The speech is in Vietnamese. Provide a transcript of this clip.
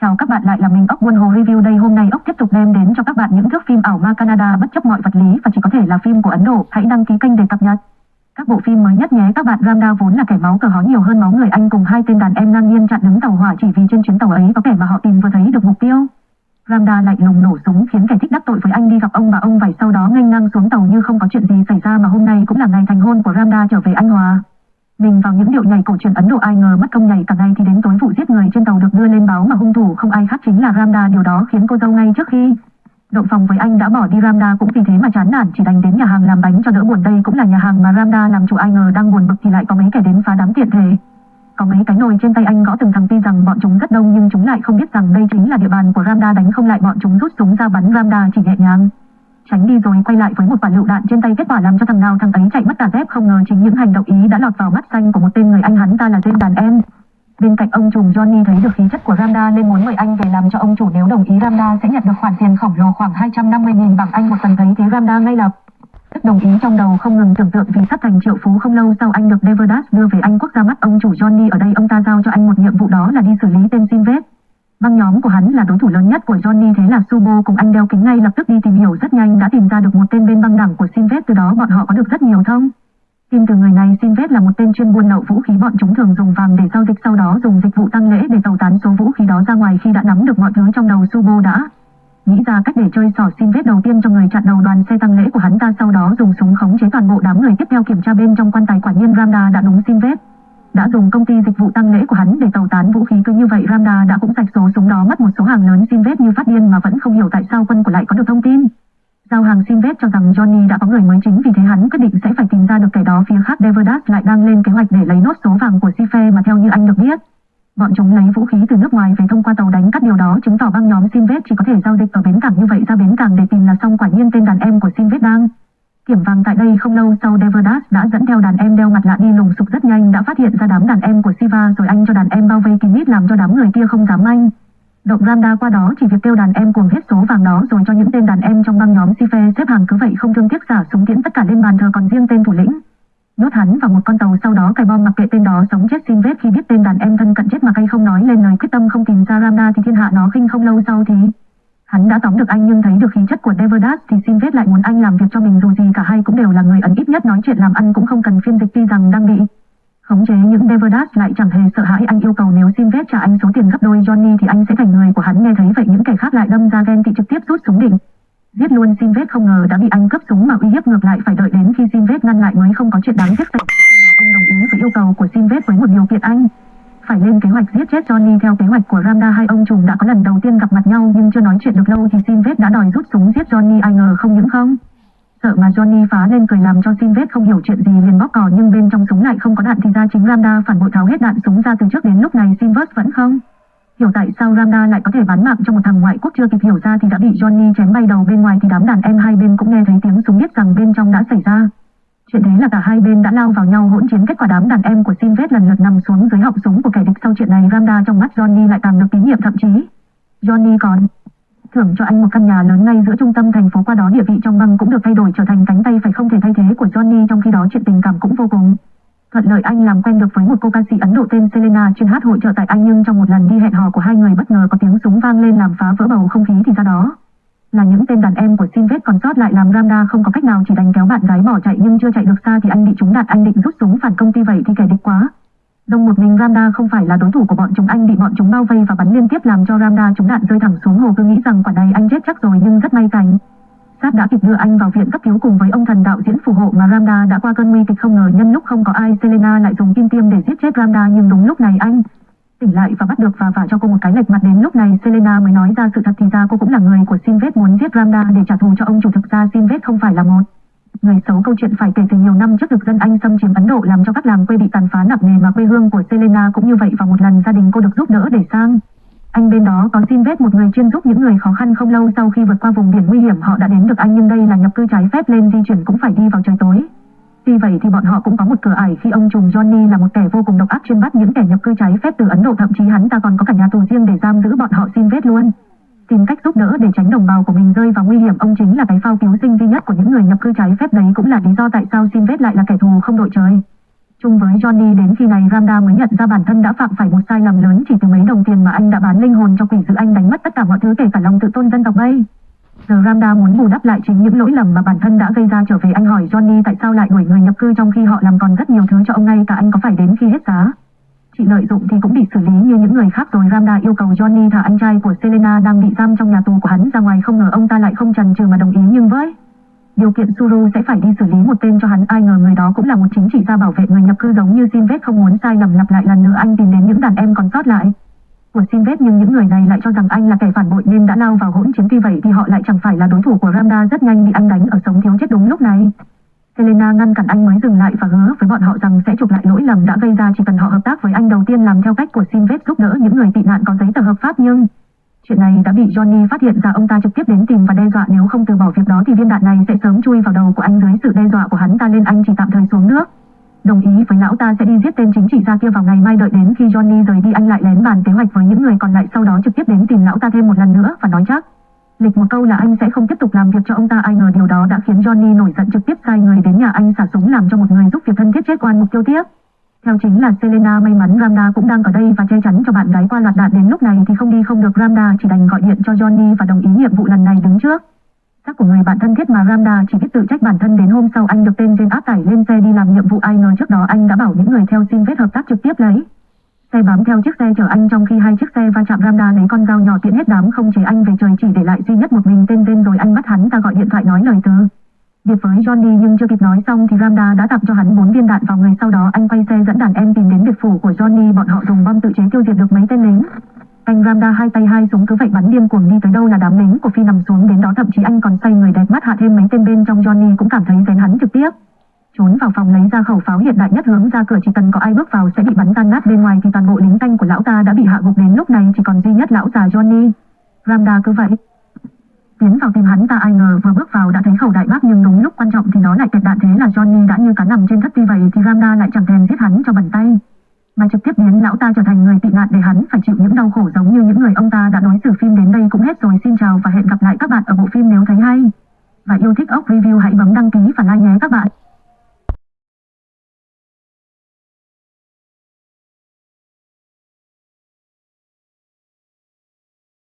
Chào các bạn, lại là mình, ốc Buôn Hồ Review đây hôm nay ốc tiếp tục đem đến cho các bạn những thước phim ảo ma Canada bất chấp mọi vật lý và chỉ có thể là phim của Ấn Độ. Hãy đăng ký kênh để cập nhật các bộ phim mới nhất nhé các bạn. Ramda vốn là kẻ máu cờ hó nhiều hơn máu người Anh cùng hai tên đàn em ngang nhiên chặn đứng tàu hỏa chỉ vì trên chuyến tàu ấy có kẻ mà họ tìm vừa thấy được mục tiêu. Ramda lạnh lùng nổ súng khiến kẻ thích đắc tội với anh đi gặp ông bà ông vải sau đó nghênh ngang xuống tàu như không có chuyện gì xảy ra mà hôm nay cũng là ngày thành hôn của Ramda trở về Anh Hòa. Mình vào những điệu nhảy cổ truyền Ấn Độ ai ngờ mất công nhảy cả ngày thì đến tối vụ giết người trên tàu được đưa lên báo mà hung thủ không ai khác chính là Ramda. Điều đó khiến cô dâu ngay trước khi Động phòng với anh đã bỏ đi. Ramda cũng vì thế mà chán nản, chỉ đành đến nhà hàng làm bánh cho đỡ buồn. Đây cũng là nhà hàng mà Ramda làm chủ ai ngờ đang buồn bực thì lại có mấy kẻ đến phá đám tiện thể. Có mấy cái nồi trên tay anh gõ từng thằng tin rằng bọn chúng rất đông nhưng chúng lại không biết rằng đây chính là địa bàn của Ramda. Đánh không lại, bọn chúng rút súng ra bắn Ramda, chỉ nhẹ nhàng tránh đi rồi, quay lại với một quả lựu đạn trên tay kết quả làm cho thằng nào thằng ấy chạy mất cả dép. Không ngờ chính những hành động ý đã lọt vào mắt xanh của một tên người anh hắn ta là tên đàn em. Bên cạnh ông trùm Johnny thấy được khí chất của Ramda nên muốn mời anh về làm cho ông chủ nếu đồng ý, Ramda sẽ nhận được khoản tiền khổng lồ khoảng 250.000 bảng Anh. Một tuần thấy thế, Ramda ngay lập tức đồng ý trong đầu, không ngừng tưởng tượng vì sắp thành triệu phú. Không lâu sau, anh được Deverdas đưa về Anh quốc ra mắt. Ông chủ Johnny ở đây, ông ta giao cho anh một nhiệm vụ đó là đi xử lý tên Sinvet Băng nhóm của hắn là đối thủ lớn nhất của Johnny, thế là Subo cùng anh đeo kính ngay lập tức đi tìm hiểu rất nhanh, đã tìm ra được một tên bên băng đảng của Sinvet từ đó bọn họ có được rất nhiều thông. Tin từ người này. Sinvet là một tên chuyên buôn lậu vũ khí bọn chúng thường dùng vàng để giao dịch, sau đó dùng dịch vụ tăng lễ để tẩu tán số vũ khí đó ra ngoài. Khi đã nắm được mọi thứ trong đầu, Subo đã nghĩ ra cách để chơi sỏ Sinvet đầu tiên cho người chặn đầu đoàn xe tăng lễ của hắn ta, sau đó dùng súng khống chế toàn bộ đám người. Tiếp theo kiểm tra bên trong quan tài, quả nhiên Ramda đã đúng Sinvet đã dùng công ty dịch vụ tăng lễ của hắn để tẩu tán vũ khí cứ như vậy, Ramda đã cũng sạch số súng đó, mất một số hàng lớn Sinvet như phát điên mà vẫn không hiểu tại sao quân của lại có được thông tin. Giao hàng Sinvet cho rằng Johnny đã có người mới chính, vì thế hắn quyết định sẽ phải tìm ra được kẻ đó phía khác Deverdas lại đang lên kế hoạch để lấy nốt số vàng của Sife mà theo như anh được biết. Bọn chúng lấy vũ khí từ nước ngoài về thông qua tàu đánh cắt điều đó, chứng tỏ băng nhóm Sinvet chỉ có thể giao dịch ở bến cảng như vậy ra bến cảng để tìm là xong, quả nhiên tên đàn em của Sinvet đang Kiểm vàng tại đây không lâu sau Deverdas đã dẫn theo đàn em đeo mặt lạ đi lùng sục rất nhanh, đã phát hiện ra đám đàn em của Siva rồi anh cho đàn em bao vây kín mít làm cho đám người kia không dám anh. Động Ramda qua đó chỉ việc kêu đàn em cuồng hết số vàng đó rồi cho những tên đàn em trong băng nhóm Sife xếp hàng cứ vậy không thương tiếc giả súng tiễn tất cả lên bàn thờ còn riêng tên thủ lĩnh. Nhốt hắn vào một con tàu sau đó cài bom mặc kệ tên đó sống chết xin vết khi biết tên đàn em thân cận chết mà cay không nói lên lời quyết tâm không tìm ra Ramda thì thiên hạ nó khinh không lâu sau thì Hắn đã tóm được anh nhưng thấy được khí chất của Deverdas thì xin vết lại muốn anh làm việc cho mình dù gì cả hai cũng đều là người ấn ít nhất nói chuyện làm ăn cũng không cần phiên dịch tuy rằng đang bị khống chế những Deverdas lại chẳng hề sợ hãi. Anh yêu cầu nếu xin vết trả anh số tiền gấp đôi, Johnny thì anh sẽ thành người của hắn. Nghe thấy vậy những kẻ khác lại đâm ra ghen tị trực tiếp rút súng định. Giết luôn xin vết không ngờ đã bị anh cướp súng mà uy hiếp ngược lại, phải đợi đến khi xin vết ngăn lại mới không có chuyện đáng tiếc xảy ông đồng ý với yêu cầu của xin vết với một điều kiện anh phải lên kế hoạch giết chết Johnny theo kế hoạch của Ramda hai ông trùm đã có lần đầu tiên gặp mặt nhau, nhưng chưa nói chuyện được lâu thì Sinvet đã đòi rút súng giết Johnny, ai ngờ không những không. Sợ mà Johnny phá lên cười làm cho Sinvet không hiểu chuyện gì liền bóp cò, nhưng bên trong súng lại không có đạn thì ra chính Ramda phản bội tháo hết đạn súng ra từ trước đến lúc này Sinvet vẫn không. Hiểu tại sao Ramda lại có thể bán mạng cho một thằng ngoại quốc chưa kịp hiểu ra thì đã bị Johnny chém bay đầu bên ngoài thì đám đàn em hai bên cũng nghe thấy tiếng súng biết rằng bên trong đã xảy ra. Chuyện thế là cả hai bên đã lao vào nhau hỗn chiến kết quả đám đàn em của Sinvet lần lượt nằm xuống dưới họng súng của kẻ địch sau chuyện này Ramda trong mắt Johnny lại càng được tín nhiệm thậm chí. Johnny còn thưởng cho anh một căn nhà lớn ngay giữa trung tâm thành phố qua đó địa vị trong băng cũng được thay đổi trở thành cánh tay phải không thể thay thế của Johnny, trong khi đó chuyện tình cảm cũng vô cùng. Thuận lợi anh làm quen được với một cô ca sĩ Ấn Độ tên Selena, chuyên hát hội trợ tại Anh nhưng trong một lần đi hẹn hò của hai người bất ngờ có tiếng súng vang lên làm phá vỡ bầu không khí thì ra đó là những tên đàn em của Sinvet còn Ramda không có cách nào chỉ đánh kéo bạn gái bỏ chạy nhưng chưa chạy được xa thì anh bị chúng đạn, anh định rút súng phản công ty vậy thì kẻ địch quá. Đông một mình Ramda không phải là đối thủ của bọn chúng, anh bị bọn chúng bao vây và bắn liên tiếp làm cho Ramda trúng đạn rơi thẳng xuống hồ cứ nghĩ rằng quả này anh chết chắc rồi nhưng rất may cảnh. Sát đã kịp đưa anh vào viện cấp cứu cùng với ông thần đạo diễn phù hộ mà Ramda đã qua cơn nguy kịch không ngờ nhân lúc không có ai, Selena lại dùng kim tiêm để giết chết Ramda nhưng đúng lúc này anh tỉnh lại và bắt được và vả cho cô một cái lệch mặt đến lúc này, Selena mới nói ra sự thật thì ra cô cũng là người của Sinvet muốn giết Ramda để trả thù cho ông chủ thực ra Sinvet không phải là một. Người xấu câu chuyện phải kể từ nhiều năm trước được dân Anh xâm chiếm Ấn Độ làm cho các làng quê bị tàn phá nặng nề mà quê hương của Selena cũng như vậy và một lần gia đình cô được giúp đỡ để sang. Anh bên đó có Sinvet một người chuyên giúp những người khó khăn không lâu sau khi vượt qua vùng biển nguy hiểm, họ đã đến được anh nhưng đây là nhập cư trái phép lên di chuyển cũng phải đi vào trời tối. Tuy vậy thì bọn họ cũng có một cửa ải khi ông trùm Johnny là một kẻ vô cùng độc ác chuyên bắt những kẻ nhập cư trái phép từ Ấn Độ thậm chí hắn ta còn có cả nhà tù riêng để giam giữ bọn họ xin vết luôn. Tìm cách giúp đỡ để tránh đồng bào của mình rơi vào nguy hiểm, ông chính là cái phao cứu sinh duy nhất của những người nhập cư trái phép đấy, cũng là lý do tại sao xin vết lại là kẻ thù không đội trời. Chung với Johnny, đến khi này Ramda mới nhận ra bản thân đã phạm phải một sai lầm lớn chỉ từ mấy đồng tiền mà anh đã bán linh hồn cho quỷ dữ anh đánh mất tất cả mọi thứ kể cả lòng tự tôn dân tộc bay. Giờ Ramda muốn bù đắp lại chính những lỗi lầm mà bản thân đã gây ra trở về anh hỏi Johnny tại sao lại đuổi người nhập cư trong khi họ làm còn rất nhiều thứ cho ông ngay, cả anh có phải đến khi hết giá. Chị lợi dụng thì cũng bị xử lý như những người khác rồi. Ramda yêu cầu Johnny thả anh trai của Selena đang bị giam trong nhà tù của hắn ra ngoài, không ngờ ông ta lại không chần chừ mà đồng ý. Nhưng với điều kiện Suru sẽ phải đi xử lý một tên cho hắn, ai ngờ người đó cũng là một chính trị gia bảo vệ người nhập cư giống như Sinvet không muốn sai lầm lặp lại lần nữa. Anh tìm đến những đàn em còn sót lại của Sinvet nhưng những người này lại cho rằng anh là kẻ phản bội nên đã lao vào hỗn chiến tuy vậy thì họ lại chẳng phải là đối thủ của Ramda rất nhanh bị anh đánh ở sống thiếu chết đúng lúc này. Selena ngăn cản anh mới dừng lại và hứa với bọn họ rằng sẽ chụp lại lỗi lầm đã gây ra chỉ cần họ hợp tác với anh đầu tiên làm theo cách của Sinvet giúp đỡ những người tị nạn có giấy tờ hợp pháp nhưng Chuyện này đã bị Johnny phát hiện ra ông ta trực tiếp đến tìm và đe dọa nếu không từ bỏ việc đó thì viên đạn này sẽ sớm chui vào đầu của anh dưới sự đe dọa của hắn ta nên anh chỉ tạm thời xuống nước. Đồng ý, với lão ta sẽ đi giết tên chính trị gia kia vào ngày mai đợi đến khi Johnny rời đi, anh lại lén bàn kế hoạch với những người còn lại sau đó trực tiếp đến tìm lão ta thêm một lần nữa và nói chắc. Lịch một câu là anh sẽ không tiếp tục làm việc cho ông ta, ai ngờ điều đó đã khiến Johnny nổi giận trực tiếp sai người đến nhà anh xả súng làm cho một người giúp việc thân thiết chết oan mục tiêu tiếp. Theo chính là Selena, may mắn Ramda cũng đang ở đây và che chắn cho bạn gái qua loạt đạn đến lúc này thì không đi không được, Ramda chỉ đành gọi điện cho Johnny và đồng ý nhiệm vụ lần này đứng trước. Chắc của người bạn thân thiết mà Ramda chỉ biết tự trách bản thân đến hôm sau anh được tên trên áp tải lên xe đi làm nhiệm vụ ai ngờ trước đó anh đã bảo những người theo xin vết hợp tác trực tiếp lấy. Xe bám theo chiếc xe chở anh trong khi hai chiếc xe va chạm Ramda lấy con dao nhỏ tiện hết đám không chế anh về trời chỉ để lại duy nhất một mình tên tên rồi anh bắt hắn ta gọi điện thoại nói lời từ biệt với Johnny nhưng chưa kịp nói xong thì Ramda đã tặng cho hắn bốn viên đạn vào người sau đó anh quay xe dẫn đàn em tìm đến biệt phủ của Johnny, bọn họ dùng bom tự chế tiêu diệt được mấy tên lính. Anh Ramda hai tay hai súng cứ vậy bắn điên cuồng đi tới đâu là đám lính của Phi nằm xuống đến đó, thậm chí anh còn say người đẹp mắt hạ thêm mấy tên bên trong Johnny cũng cảm thấy rén hắn trực tiếp. Trốn vào phòng lấy ra khẩu pháo hiện đại nhất hướng ra cửa chỉ cần có ai bước vào sẽ bị bắn tan nát bên ngoài thì toàn bộ lính canh của lão ta đã bị hạ gục đến lúc này, chỉ còn duy nhất lão già Johnny. Ramda cứ vậy Tiến vào tìm hắn ta ai ngờ vừa bước vào đã thấy khẩu đại bác nhưng đúng lúc quan trọng thì nó lại kẹt đạn thế là Johnny đã như cá nằm trên thất tuy vậy thì Ramda lại chẳng thèm giết hắn cho bẩn tay. Mà trực tiếp biến lão ta trở thành người tị nạn để hắn phải chịu những đau khổ giống như những người ông ta đã đối xử phim đến đây cũng hết rồi xin chào và hẹn gặp lại các bạn ở bộ phim nếu thấy hay. Và yêu thích ốc review hãy bấm đăng ký và like nhé các bạn.